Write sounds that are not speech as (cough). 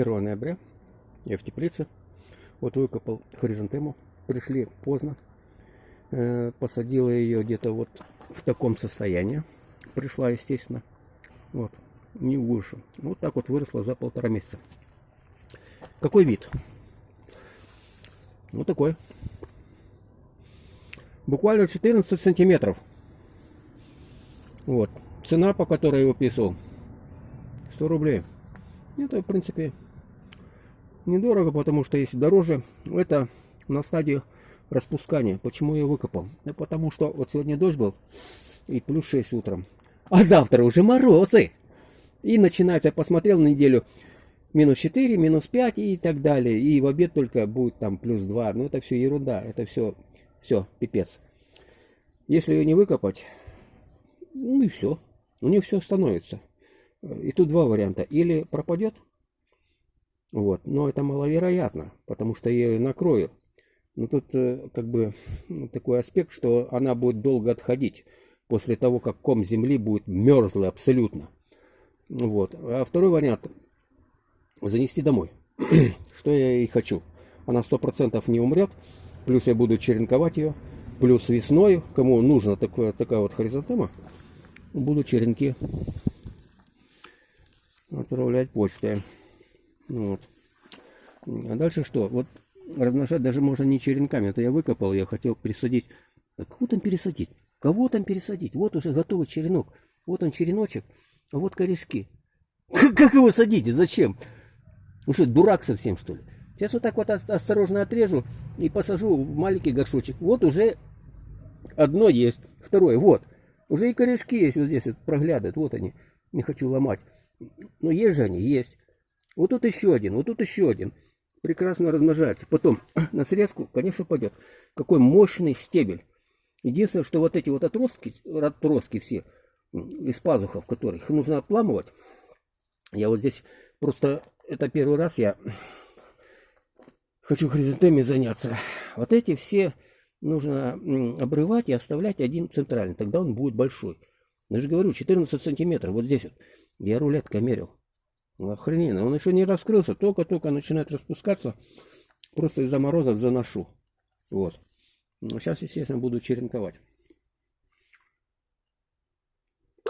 1 ноября. Я в теплице. Вот выкопал хризантему. Пришли поздно. Э, посадила ее где-то вот в таком состоянии. Пришла, естественно. Вот. Не выше. Вот так вот выросла за полтора месяца. Какой вид? Вот такой. Буквально 14 сантиметров. Вот. Цена, по которой я выписывал, 100 рублей. Это, в принципе, недорого, потому что если дороже, это на стадии распускания. Почему я выкопал? Да потому что вот сегодня дождь был, и плюс 6 утром. А завтра уже морозы. И начинается, я посмотрел на неделю, минус 4, минус 5 и так далее. И в обед только будет там плюс 2. Но это все ерунда, это все, все, пипец. Если ее не выкопать, ну и все. У нее все становится. И тут два варианта. Или пропадет, вот, но это маловероятно, потому что я ее накрою. Но тут э, как бы ну, такой аспект, что она будет долго отходить после того, как ком земли будет мерзлый абсолютно. Вот. А второй вариант занести домой. (clears throat) что я и хочу. Она сто процентов не умрет, плюс я буду черенковать ее, плюс весной, кому нужна такое, такая вот хризантема, буду черенки отправлять почтой. Вот. А дальше что? Вот размножать даже можно не черенками. Это я выкопал, я хотел пересадить. А кого там пересадить? Кого там пересадить? Вот уже готовый черенок. Вот он череночек, а вот корешки. (laughs) Как его садите? Зачем? Ну что, дурак совсем, что ли? Сейчас вот так вот осторожно отрежу и посажу в маленький горшочек. Вот уже одно есть, второе, вот. Уже и корешки есть вот здесь, вот проглядывают, вот они. Не хочу ломать. Но есть же они, есть. Вот тут еще один, вот тут еще один. Прекрасно размножается. Потом (clears throat) на срезку, конечно, пойдет. Какой мощный стебель. Единственное, что вот эти вот отростки, отростки все, из пазухов, которых их нужно обламывать. Я вот здесь просто, это первый раз я (clears throat) хочу хризантемой заняться. Вот эти все нужно обрывать и оставлять один центральный. Тогда он будет большой. Я же говорю, 14 сантиметров. Вот здесь вот. Я рулеткой мерил. Ну, охрененно. Он еще не раскрылся. Только-только начинает распускаться. Просто из-за морозов заношу. Вот. Но ну, сейчас, естественно, буду черенковать.